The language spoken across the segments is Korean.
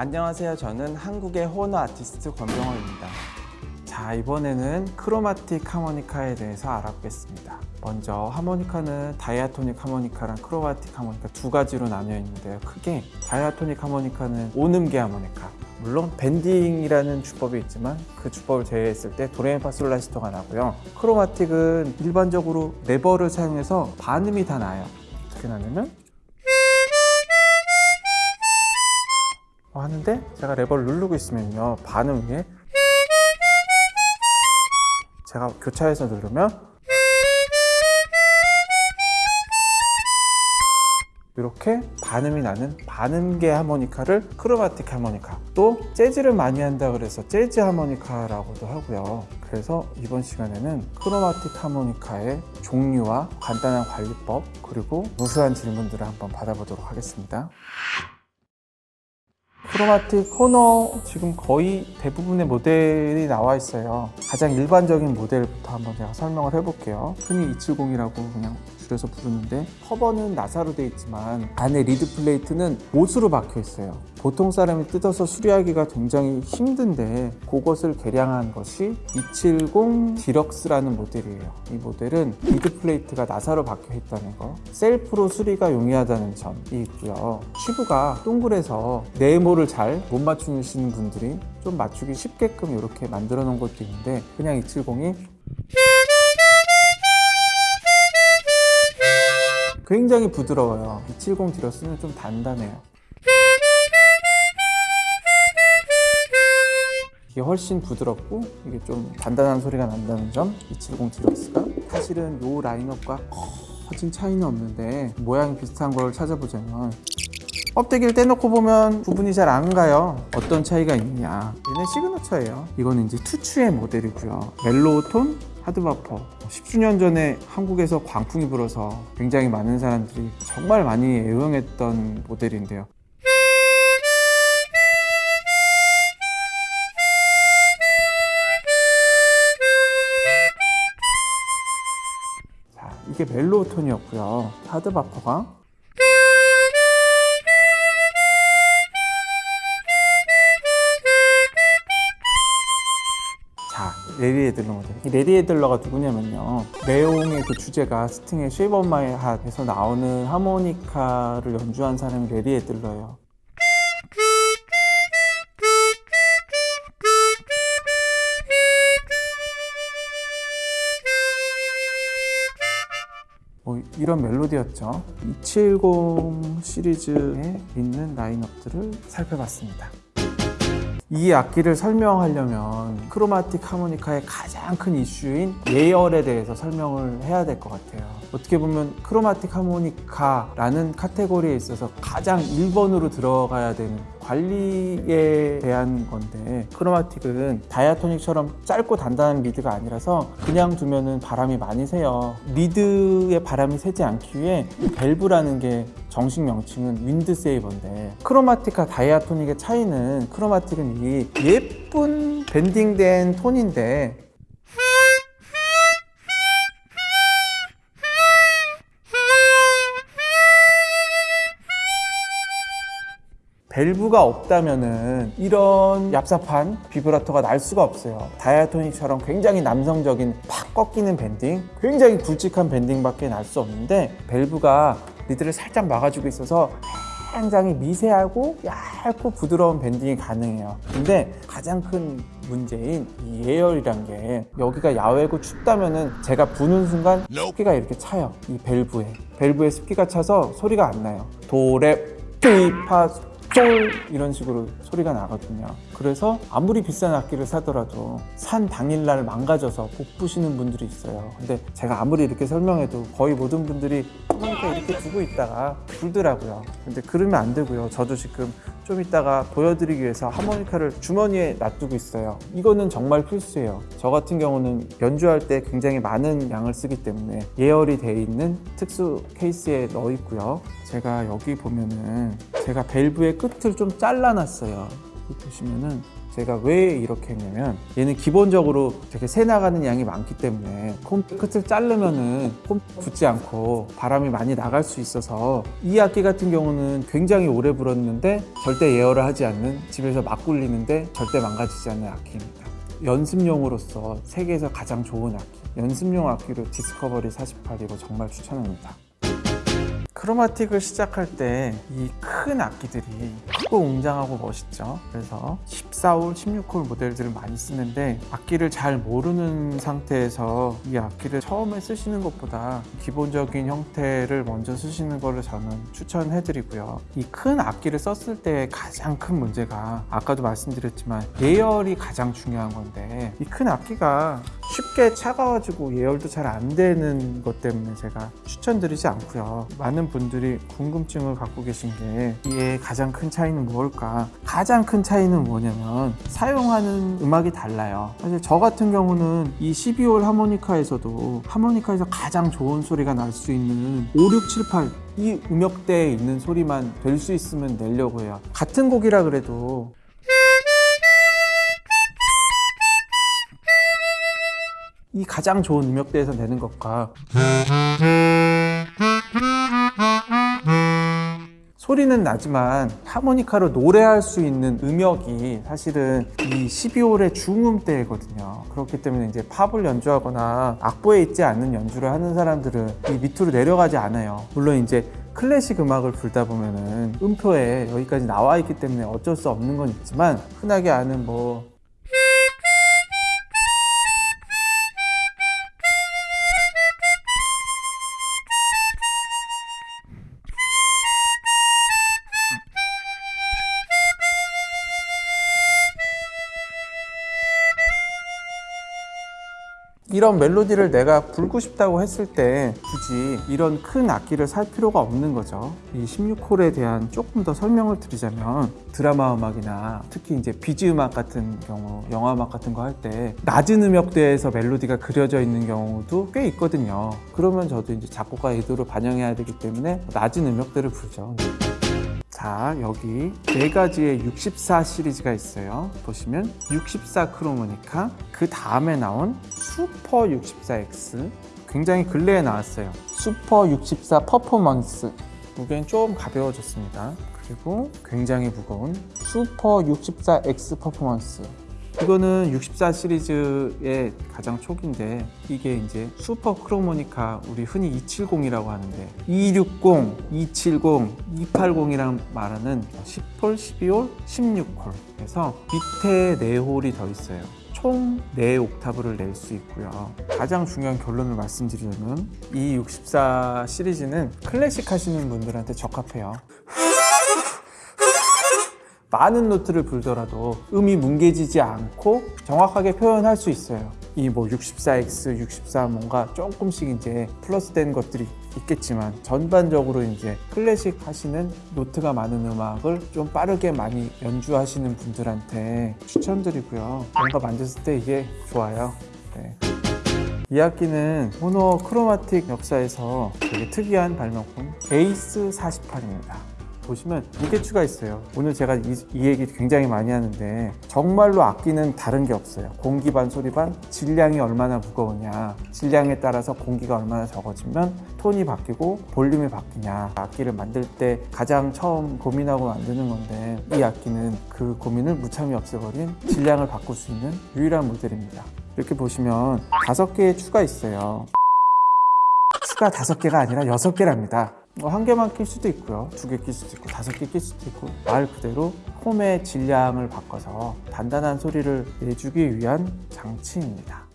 안녕하세요. 저는 한국의 호너 아티스트 권병호입니다. 자, 이번에는 chromatic 하모니카에 대해서 알아보겠습니다. 먼저 하모니카는 diatonic 하모니카랑 chromatic 하모니카 두 가지로 나뉘어 있는데요. 크게 diatonic 하모니카는 오음계 하모니카. 물론 bending이라는 주법이 있지만 그 주법을 제외했을 때 도레미파솔라시도가 나고요. chromatic은 일반적으로 레버를 사용해서 반음이 다 나요. 어떻게 나냐면 하는데 제가 레버를 누르고 있으면요 반음 위에 제가 교차해서 누르면 이렇게 반음이 나는 반음계 하모니카를 크로마틱 하모니카 또 재즈를 많이 한다 그래서 재즈 하모니카라고도 하고요. 그래서 이번 시간에는 크로마틱 하모니카의 종류와 간단한 관리법 그리고 무수한 질문들을 한번 받아보도록 하겠습니다 chromatic 호너 지금 거의 대부분의 모델이 나와 있어요. 가장 일반적인 모델부터 한번 제가 설명을 해볼게요. 흔히 270이라고 그냥 줄여서 부르는데 커버는 나사로 되어 있지만 안에 reed plate는 못으로 박혀 있어요. 보통 사람이 뜯어서 수리하기가 굉장히 힘든데 그것을 개량한 것이 270 Deluxe라는 모델이에요. 이 모델은 reed plate가 나사로 박혀 있다는 거. 셀프로 수리가 용이하다는 점이 있고요. 튜브가 동그래서 네모를 잘 못 맞추시는 분들이 좀 맞추기 쉽게끔 이렇게 만들어 놓은 것도 있는데 그냥 270이 굉장히 부드러워요. 270 디럭스는 좀 단단해요. 이게 훨씬 부드럽고 이게 좀 단단한 소리가 난다는 점 270 디럭스가 사실은 이 라인업과 커진 차이는 없는데 모양이 비슷한 걸 찾아보자면 껍데기를 떼놓고 보면 구분이 잘 안 가요. 어떤 차이가 있냐. 얘네 시그너처예요. 이거는 이제 투추의 모델이고요. 멜로우톤 하드바퍼 10주년 전에 한국에서 광풍이 불어서 굉장히 많은 사람들이 정말 많이 애용했던 모델인데요. 자, 이게 Mellow Tone이었고요. Hard Bopper가 래리 애들러 모델. 이 래리 애들러가 누구냐면요. 레옹의 그 주제가 스팅의 쉐이브 온 마이 핫에서 나오는 하모니카를 연주한 사람이 래리 애들러예요. 뭐 이런 멜로디였죠. 270 시리즈에 있는 라인업들을 살펴봤습니다. 이 악기를 설명하려면 chromatic 하모니카의 가장 큰 이슈인 예열에 대해서 설명을 해야 될 것 같아요. 어떻게 보면 chromatic 하모니카라는 카테고리에 있어서 가장 1번으로 들어가야 되는 관리에 대한 건데 chromatic은 diatonic처럼 짧고 단단한 리드가 아니라서 그냥 두면은 바람이 많이 새요. 리드에 바람이 새지 않기 위해 밸브라는 게 정식 명칭은 wind saver인데 chromatic과 diatonic의 차이는 chromatic은 이 예쁜 bending된 톤인데 밸브가 없다면은 이런 얍삽한 비브라토가 날 수가 없어요. diatonic처럼 굉장히 남성적인 팍 꺾이는 bending 굉장히 굵직한 bending밖에 날 수 없는데 밸브가 리드를 살짝 막아주고 있어서 굉장히 미세하고 얇고 부드러운 밴딩이 가능해요. 근데 가장 큰 문제인 이 예열이란 게 여기가 야외고 춥다면 은 제가 부는 순간 습기가 이렇게 차요. 이 밸브에. 밸브에 습기가 차서 소리가 안 나요. 도레 피파 쫄 이런 식으로 소리가 나거든요. 그래서 아무리 비싼 악기를 사더라도 산 당일날 망가져서 못 부시는 분들이 있어요. 근데 제가 아무리 이렇게 설명해도 거의 모든 분들이 하모니카 이렇게 두고 있다가 불더라고요. 근데 그러면 안 되고요. 저도 지금 좀 이따가 보여드리기 위해서 하모니카를 주머니에 놔두고 있어요. 이거는 정말 필수예요. 저 같은 경우는 연주할 때 굉장히 많은 양을 쓰기 때문에 예열이 돼 있는 특수 케이스에 넣어 있고요. 제가 여기 보면은 제가 밸브의 끝을 좀 잘라놨어요 보시면은 제가 왜 이렇게 했냐면 얘는 기본적으로 되게 새 나가는 양이 많기 때문에 콤 끝을 자르면은 콤 붙지 않고 바람이 많이 나갈 수 있어서 이 악기 같은 경우는 굉장히 오래 불었는데 절대 예열을 하지 않는 집에서 막 굴리는데 절대 망가지지 않는 악기입니다. 연습용으로서 세계에서 가장 좋은 악기 연습용 악기로 디스커버리 48이고 정말 추천합니다. 크로마틱을 시작할 때 이 큰 악기들이 크고 웅장하고 멋있죠. 그래서 14홀, 16홀 모델들을 많이 쓰는데 악기를 잘 모르는 상태에서 이 악기를 처음에 쓰시는 것보다 기본적인 형태를 먼저 쓰시는 거를 저는 추천해드리고요. 이 큰 악기를 썼을 때 가장 큰 문제가 아까도 말씀드렸지만 예열이 가장 중요한 건데 이 큰 악기가 쉽게 차가워지고 예열도 잘 안 되는 것 때문에 제가 추천드리지 않고요. 많은 분들이 궁금증을 갖고 계신 게 이의 가장 큰 차이는 무엇일까? 가장 큰 차이는 뭐냐면 사용하는 음악이 달라요. 사실 저 같은 경우는 이 12홀 하모니카에서도 하모니카에서 가장 좋은 소리가 날 수 있는 5, 6, 7, 8 이 음역대에 있는 소리만 될 수 있으면 내려고 해요. 같은 곡이라 그래도 이 가장 좋은 음역대에서 내는 것과 소리는 나지만 하모니카로 노래할 수 있는 음역이 사실은 이 12홀의 중음대거든요. 그렇기 때문에 이제 팝을 연주하거나 악보에 있지 않는 연주를 하는 사람들은 이 밑으로 내려가지 않아요. 물론 이제 클래식 음악을 불다 보면은 음표에 여기까지 나와 있기 때문에 어쩔 수 없는 건 있지만 흔하게 아는 뭐 이런 멜로디를 내가 불고 싶다고 했을 때 굳이 이런 큰 악기를 살 필요가 없는 거죠. 이 16홀에 대한 조금 더 설명을 드리자면 드라마 음악이나 특히 이제 비지 음악 같은 경우, 영화 음악 같은 거 할 때 낮은 음역대에서 멜로디가 그려져 있는 경우도 꽤 있거든요. 그러면 저도 이제 작곡가 의도를 반영해야 되기 때문에 낮은 음역대를 부르죠. 자 여기 네 가지의 64 시리즈가 있어요. 보시면 64 크로모니카 그 다음에 나온 슈퍼 64X 굉장히 근래에 나왔어요. 슈퍼 64 퍼포먼스. 무게는 좀 가벼워졌습니다. 그리고 굉장히 무거운 슈퍼 64X 퍼포먼스 이거는 64 시리즈의 가장 초기인데 이게 이제 슈퍼 크로모니카 우리 흔히 270이라고 하는데 260, 270, 280이랑 말하는 10홀, 12홀, 16홀 그래서 밑에 4홀이 더 있어요. 총 4옥타브를 낼 수 있고요. 가장 중요한 결론을 말씀드리자면 이 64 시리즈는 클래식 하시는 분들한테 적합해요 많은 노트를 불더라도 음이 뭉개지지 않고 정확하게 표현할 수 있어요. 이 뭐 64X, 64 뭔가 조금씩 이제 플러스된 것들이 있겠지만 전반적으로 이제 클래식 하시는 노트가 많은 음악을 좀 빠르게 많이 연주하시는 분들한테 추천드리고요. 뭔가 만졌을 때 이게 좋아요. 네. 이 악기는 호너 chromatic 역사에서 되게 특이한 발명품 에이스 48입니다. 보시면 무게추가 있어요. 오늘 제가 이, 이, 얘기 굉장히 많이 하는데 정말로 악기는 다른 게 없어요. 공기 반 소리 반 질량이 얼마나 무거우냐 질량에 따라서 공기가 얼마나 적어지면 톤이 바뀌고 볼륨이 바뀌냐 악기를 만들 때 가장 처음 고민하고 만드는 건데 이 악기는 그 고민을 무참히 없애버린 질량을 바꿀 수 있는 유일한 모델입니다. 이렇게 보시면 다섯 개의 추가 있어요. 추가 다섯 개가 아니라 여섯 개랍니다. 뭐한 개만 낄 수도 있고요. 두 개 낄 수도 있고 다섯 개 낄 수도 있고 말 그대로 홈의 질량을 바꿔서 단단한 소리를 내주기 위한 장치입니다.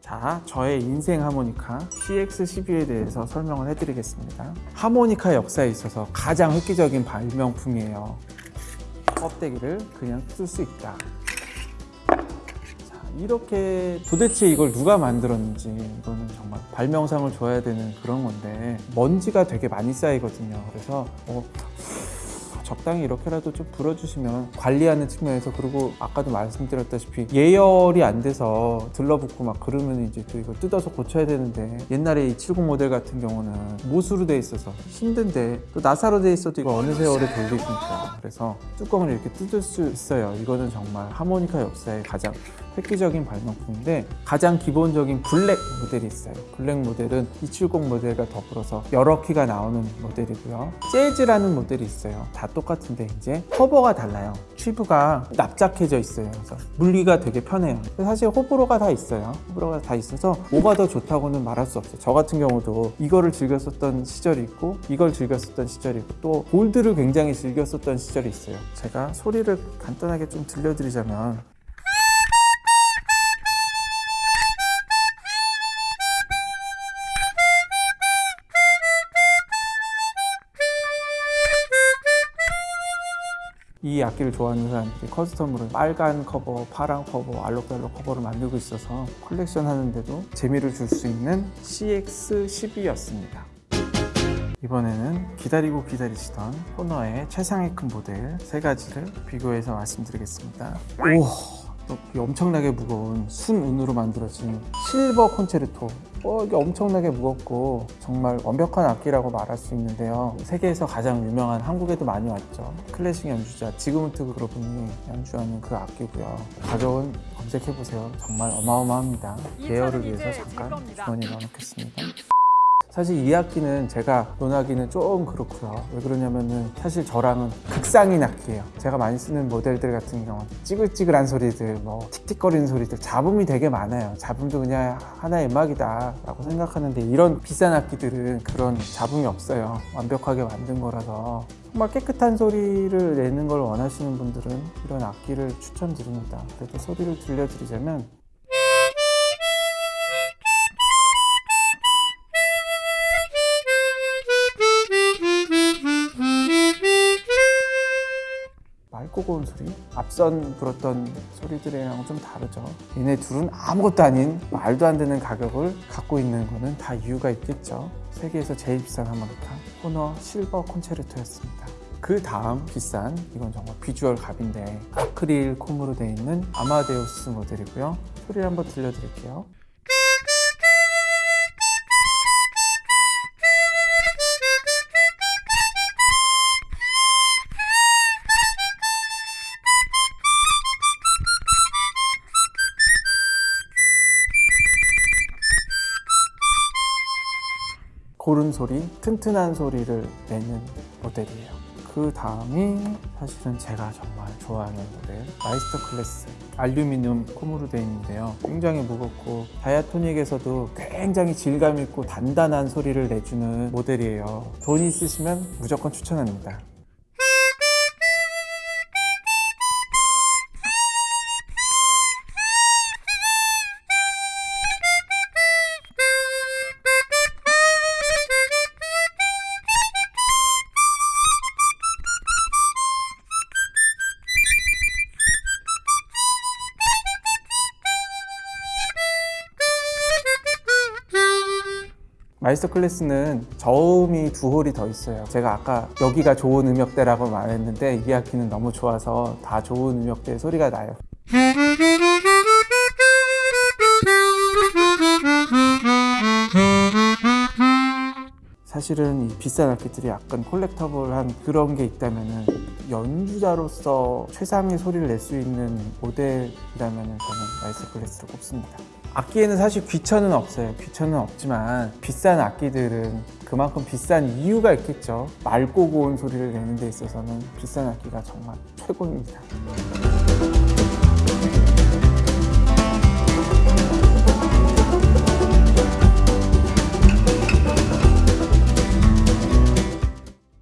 자, 저의 인생 하모니카 CX12에 대해서 설명을 해드리겠습니다. 하모니카 역사에 있어서 가장 획기적인 발명품이에요. 껍데기를 그냥 쓸 수 있다. 이렇게 도대체 이걸 누가 만들었는지 이거는 정말 발명상을 줘야 되는 그런 건데 먼지가 되게 많이 쌓이거든요. 그래서 어, 적당히 이렇게라도 좀 불어주시면 관리하는 측면에서 그리고 아까도 말씀드렸다시피 예열이 안 돼서 들러붙고 막 그러면 이제 또 이걸 뜯어서 고쳐야 되는데 옛날에 이 70 모델 같은 경우는 못으로 돼 있어서 힘든데 또 나사로 돼 있어도 이거 어느 세월에 돌리십니까? 그래서 뚜껑을 이렇게 뜯을 수 있어요. 이거는 정말 하모니카 역사의 가장 획기적인 발명품인데 가장 기본적인 블랙 모델이 있어요. 블랙 모델은 270 모델과 더불어서 여러 키가 나오는 모델이고요. 재즈라는 모델이 있어요. 다 똑같은데 이제 커버가 달라요. 튜브가 납작해져 있어요. 그래서 물기가 되게 편해요. 사실 호불호가 다 있어요. 호불호가 다 있어서 뭐가 더 좋다고는 말할 수 없어요. 저 같은 경우도 이거를 즐겼었던 시절이 있고 이걸 즐겼었던 시절이 있고 또 골드를 굉장히 즐겼었던 시절이 있어요. 제가 소리를 간단하게 좀 들려드리자면 이 악기를 좋아하는 사람들이 custom으로 빨간 커버, 파란 커버, 알록달록 커버를 만들고 있어서 컬렉션 하는데도 재미를 줄 수 있는 CX12였습니다. 이번에는 기다리고 기다리시던 호너의 최상위 군 모델 세 가지를 비교해서 말씀드리겠습니다. 오, 이 엄청나게 무거운 순은으로 만들어진 실버 콘체르토. 어, 이게 엄청나게 무겁고 정말 완벽한 악기라고 말할 수 있는데요. 세계에서 가장 유명한 한국에도 많이 왔죠. 클래식 연주자 지그문트 그로분이 연주하는 그 악기고요. 가격은 검색해 보세요. 정말 어마어마합니다. 예열을 위해서 잠깐 주머니에 넣어놓겠습니다. 사실 이 악기는 제가 논하기는 좀 그렇고요. 왜 그러냐면은 사실 저랑은 극상인 악기예요. 제가 많이 쓰는 모델들 같은 경우는 찌글찌글한 소리들, 뭐 틱틱거리는 소리들, 잡음이 되게 많아요. 잡음도 그냥 하나의 음악이다 라고 생각하는데 이런 비싼 악기들은 그런 잡음이 없어요. 완벽하게 만든 거라서 정말 깨끗한 소리를 내는 걸 원하시는 분들은 이런 악기를 추천드립니다. 그래도 소리를 들려드리자면 고운 소리? 앞선 불었던 소리들이랑 좀 다르죠. 얘네 둘은 아무것도 아닌 말도 안 되는 가격을 갖고 있는 거는 다 이유가 있겠죠. 세계에서 제일 비싼 하모니카 호너 실버 콘체르토였습니다. 그 다음 비싼 이건 정말 비주얼 갑인데 아크릴 콤으로 되어 있는 아마데우스 모델이고요. 소리를 한번 들려드릴게요. 고른 소리, 튼튼한 소리를 내는 모델이에요. 그 다음이 사실은 제가 정말 좋아하는 모델 마이스터 클래스 알루미늄 comb으로 되어 있는데요. 굉장히 무겁고 diatonic에서도 굉장히 질감 있고 단단한 소리를 내주는 모델이에요. 돈 있으시면 무조건 추천합니다. 마이스터 클래스는 저음이 두 홀이 더 있어요. 제가 아까 여기가 좋은 음역대라고 말했는데 이 악기는 너무 좋아서 다 좋은 음역대 소리가 나요. 사실은 이 비싼 악기들이 약간 collectable한 그런 게 있다면은 연주자로서 최상의 소리를 낼 수 있는 모델이라면은 저는 마이스터 클래스를 꼽습니다. 악기에는 사실 귀천은 없어요. 귀천은 없지만 비싼 악기들은 그만큼 비싼 이유가 있겠죠. 맑고 고운 소리를 내는 데 있어서는 비싼 악기가 정말 최고입니다.